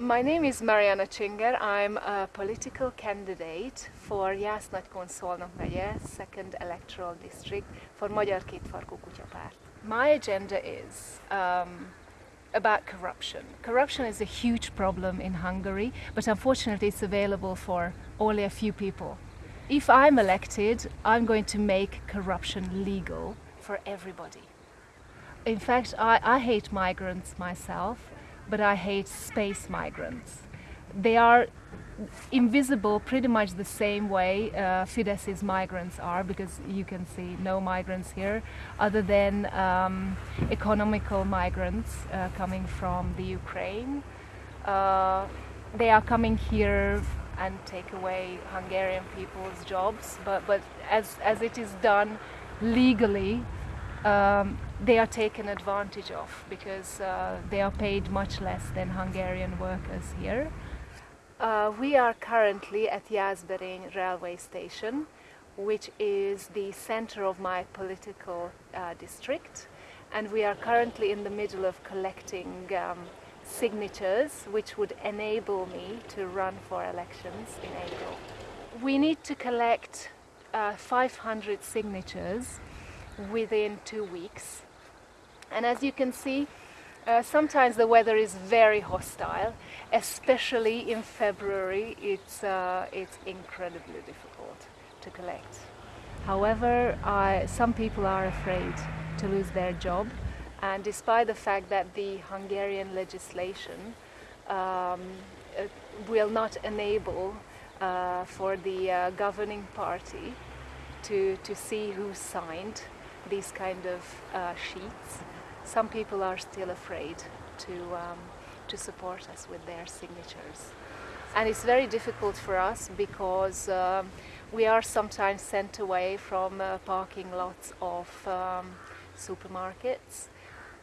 My name is Mariana Csinger. I'm a political candidate for Jász-Nagykun-Szolnok megye, 2nd electoral district for Magyar Kétfarkú Kutyapárt. My agenda is um, about corruption. Corruption is a huge problem in Hungary, but unfortunately it's available for only a few people. If I'm elected, I'm going to make corruption legal for everybody. In fact, I, I hate migrants myself, but I hate space migrants. They are invisible pretty much the same way uh, Fidesz's migrants are because you can see no migrants here other than um, economical migrants uh, coming from the Ukraine. Uh, they are coming here and take away Hungarian people's jobs but, but as, as it is done legally um, they are taken advantage of because uh, they are paid much less than Hungarian workers here. Uh, we are currently at Jászberény railway station, which is the center of my political uh, district. And we are currently in the middle of collecting um, signatures, which would enable me to run for elections in April. We need to collect uh, 500 signatures within two weeks. And as you can see, uh, sometimes the weather is very hostile, especially in February. It's, uh, it's incredibly difficult to collect. However, I, some people are afraid to lose their job, and despite the fact that the Hungarian legislation um, uh, will not enable uh, for the uh, governing party to, to see who signed these kind of uh, sheets, some people are still afraid to, um, to support us with their signatures. And it's very difficult for us because um, we are sometimes sent away from uh, parking lots of um, supermarkets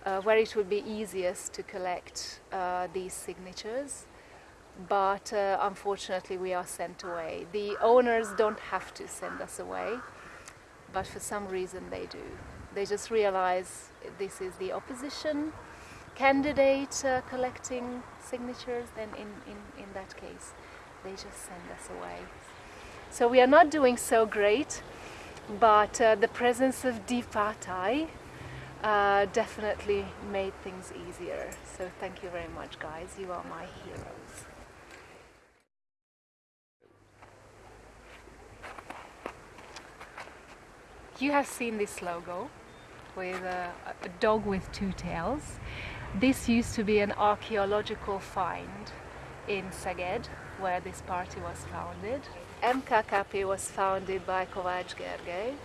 uh, where it would be easiest to collect uh, these signatures but uh, unfortunately we are sent away. The owners don't have to send us away but for some reason they do. They just realize this is the opposition candidate uh, collecting signatures, then in, in, in that case, they just send us away. So we are not doing so great, but uh, the presence of Dipatai uh, definitely made things easier. So thank you very much, guys. You are my heroes. You have seen this logo with a, a, dog with two tails. This used to be an archaeological find in Szeged, where this party was founded. MKKP was founded by Kovács Gergely,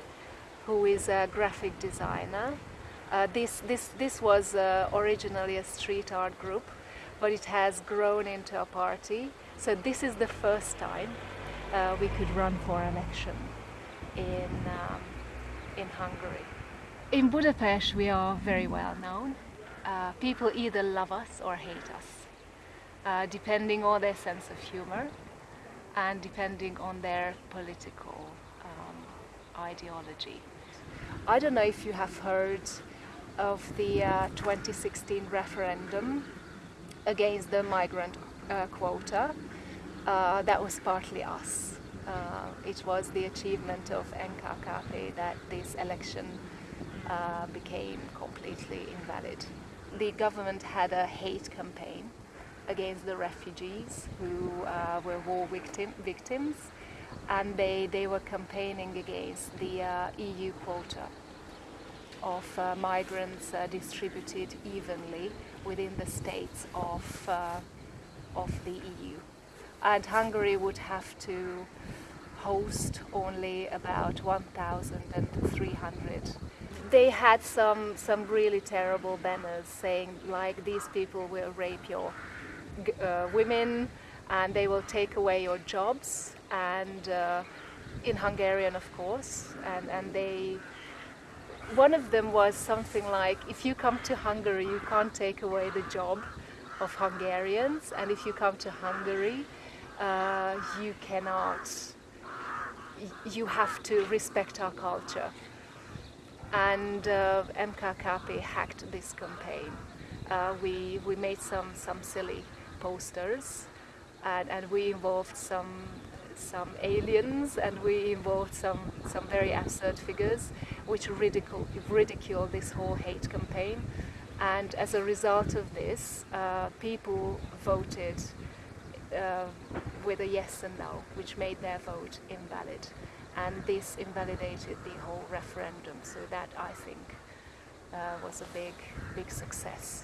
who is a graphic designer. Uh, this, this, this was uh, originally a street art group, but it has grown into a party. So this is the first time uh, we could run for election in um, in Hungary. In Budapest we are very well known. Uh, people either love us or hate us, uh, depending on their sense of humor and depending on their political um, ideology. I don't know if you have heard of the uh, 2016 referendum against the migrant uh, quota. Uh, that was partly us uh, it was the achievement of MKKP that this election uh, became completely invalid. The government had a hate campaign against the refugees who uh, were war victim, victims and they, they were campaigning against the uh, EU quota of uh, migrants uh, distributed evenly within the states of, of the EU and Hungary would have to host only about 1,300. They had some, some really terrible banners saying like these people will rape your uh, women and they will take away your jobs and uh, in Hungarian of course and, and they one of them was something like if you come to Hungary you can't take away the job of Hungarians and if you come to Hungary uh, you cannot, you have to respect our culture. And uh, MKKP hacked this campaign. Uh, we, we made some, some silly posters, and, and we involved some some aliens and we involved some some very absurd figures which ridicule ridicule this whole hate campaign and as a result of this uh, people voted uh, with a yes and no which made their vote invalid. And this invalidated the whole referendum. So that I think uh, was a big big success